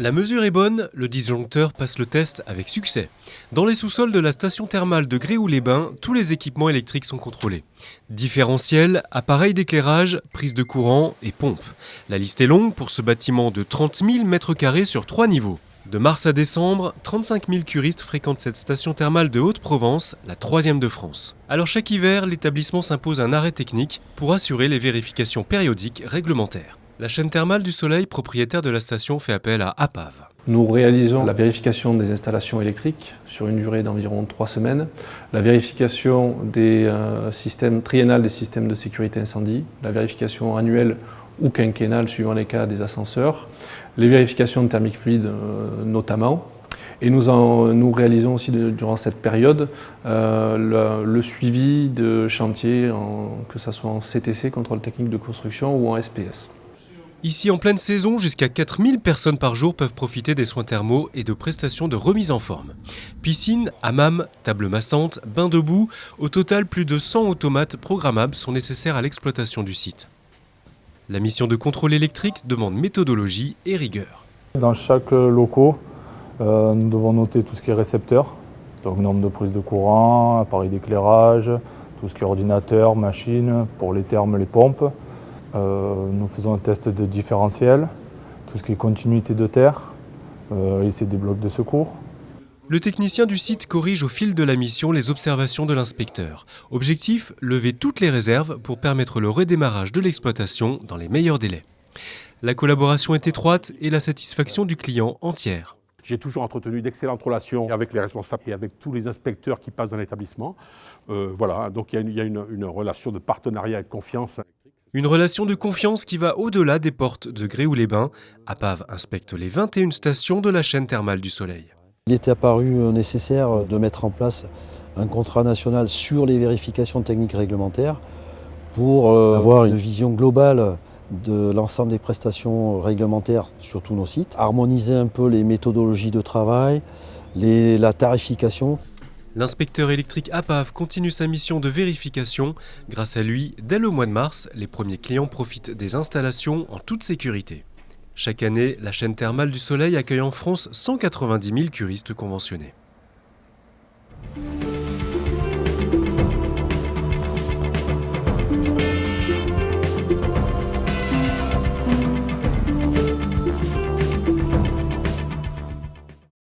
La mesure est bonne, le disjoncteur passe le test avec succès. Dans les sous-sols de la station thermale de Gréoux-les-Bains, tous les équipements électriques sont contrôlés. Différentiel, appareils d'éclairage, prise de courant et pompe. La liste est longue pour ce bâtiment de 30 000 m2 sur trois niveaux. De mars à décembre, 35 000 curistes fréquentent cette station thermale de Haute-Provence, la troisième de France. Alors chaque hiver, l'établissement s'impose un arrêt technique pour assurer les vérifications périodiques réglementaires. La chaîne thermale du Soleil, propriétaire de la station, fait appel à APAV. Nous réalisons la vérification des installations électriques sur une durée d'environ trois semaines, la vérification des euh, systèmes triennales des systèmes de sécurité incendie, la vérification annuelle ou quinquennale suivant les cas des ascenseurs, les vérifications de thermique fluide euh, notamment, et nous, nous, réalisons aussi durant cette période euh, le, suivi de chantiers, que ce soit en CTC, contrôle technique de construction, ou en SPS. Ici, en pleine saison, jusqu'à 4000 personnes par jour peuvent profiter des soins thermaux et de prestations de remise en forme. Piscine, hammam, table massante, bain debout, au total plus de 100 automates programmables sont nécessaires à l'exploitation du site. La mission de contrôle électrique demande méthodologie et rigueur. Dans chaque locaux, euh, nous devons noter tout ce qui est récepteur, donc nombre de prises de courant, appareil d'éclairage, tout ce qui est ordinateur, machine, pour les thermes, les pompes. Euh, nous faisons un test de différentiel, tout ce qui est continuité de terre, euh, et c'est des blocs de secours. Le technicien du site corrige au fil de la mission les observations de l'inspecteur. Objectif, lever toutes les réserves pour permettre le redémarrage de l'exploitation dans les meilleurs délais. La collaboration est étroite et la satisfaction du client entière. J'ai toujours entretenu d'excellentes relations avec les responsables et avec tous les inspecteurs qui passent dans l'établissement. Euh, voilà, donc il y a, une, une relation de partenariat et de confiance. Une relation de confiance qui va au-delà des portes de Gréoux-les-Bains. APAV inspecte les 21 stations de la chaîne thermale du Soleil. Il était apparu nécessaire de mettre en place un contrat national sur les vérifications techniques réglementaires pour euh, avoir une vision globale de l'ensemble des prestations réglementaires sur tous nos sites, harmoniser un peu les méthodologies de travail, la tarification. L'inspecteur électrique APAV continue sa mission de vérification. Grâce à lui, dès le mois de mars, les premiers clients profitent des installations en toute sécurité. Chaque année, la chaîne thermale du Soleil accueille en France 190 000 curistes conventionnés.